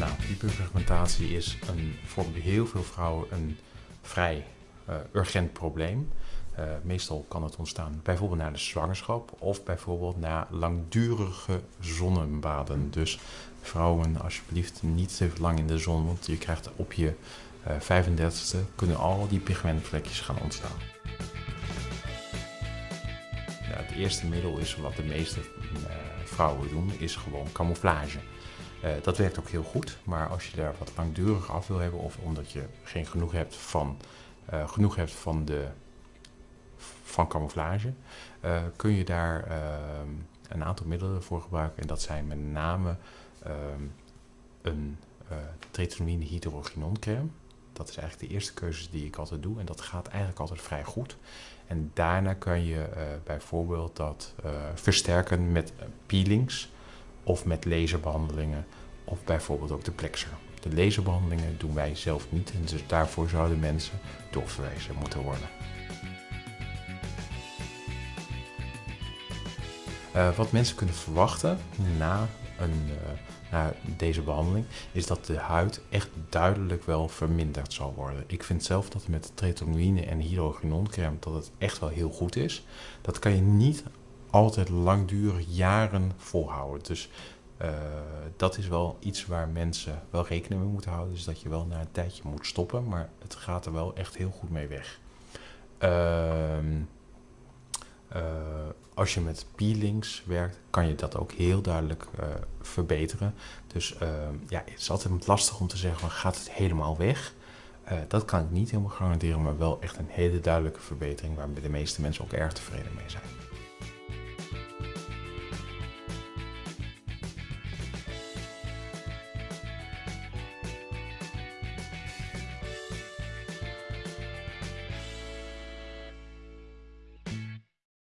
Nou, hyperpigmentatie is een, voor heel veel vrouwen een vrij uh, urgent probleem. Uh, meestal kan het ontstaan bijvoorbeeld na de zwangerschap of bijvoorbeeld na langdurige zonnebaden. Dus vrouwen, alsjeblieft niet te lang in de zon, want je krijgt op je uh, 35ste kunnen al die pigmentvlekjes gaan ontstaan. Ja, het eerste middel is wat de meeste vrouwen doen, is gewoon camouflage. Uh, dat werkt ook heel goed, maar als je daar wat langdurig af wil hebben of omdat je geen genoeg hebt van, uh, genoeg hebt van, de, van camouflage, uh, kun je daar een aantal middelen voor gebruiken. En dat zijn met name een tretinoïne hydrogenon crème. Dat is eigenlijk de eerste keuze die ik altijd doe en dat gaat eigenlijk altijd vrij goed. En daarna kan je bijvoorbeeld dat versterken met peelings of met laserbehandelingen of bijvoorbeeld ook de plexer. De laserbehandelingen doen wij zelf niet en dus daarvoor zouden mensen doorverwezen moeten worden. Uh, wat mensen kunnen verwachten na, een, na deze behandeling is dat de huid echt duidelijk wel verminderd zal worden. Ik vind zelf dat met tretinoïne en hydrogenoncrème dat het echt wel heel goed is. Dat kan je niet altijd langdurig jaren volhouden. Dus uh, dat is wel iets waar mensen wel rekening mee moeten houden. Dus dat je wel na een tijdje moet stoppen, maar het gaat er wel echt heel goed mee weg. Uh, uh, als je met peelings werkt, kan je dat ook heel duidelijk uh, verbeteren. Dus ehm, ja, het is altijd lastig om te zeggen, van, gaat het helemaal weg? Dat kan ik niet helemaal garanderen, maar wel echt een hele duidelijke verbetering waar de meeste mensen ook erg tevreden mee zijn.